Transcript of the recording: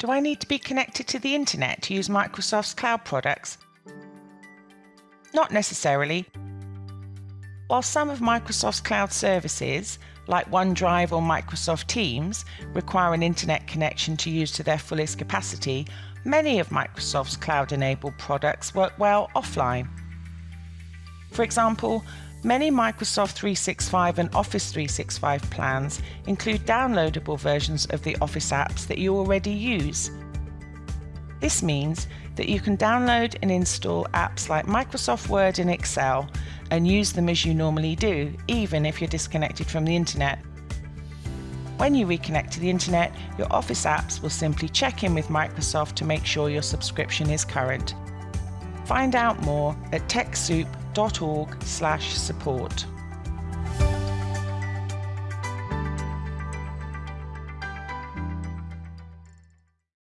Do I need to be connected to the internet to use Microsoft's cloud products? Not necessarily. While some of Microsoft's cloud services, like OneDrive or Microsoft Teams, require an internet connection to use to their fullest capacity, many of Microsoft's cloud enabled products work well offline. For example, many Microsoft 365 and Office 365 plans include downloadable versions of the Office apps that you already use. This means that you can download and install apps like Microsoft Word and Excel and use them as you normally do, even if you're disconnected from the internet. When you reconnect to the internet, your Office apps will simply check in with Microsoft to make sure your subscription is current. Find out more at TechSoup.org/support.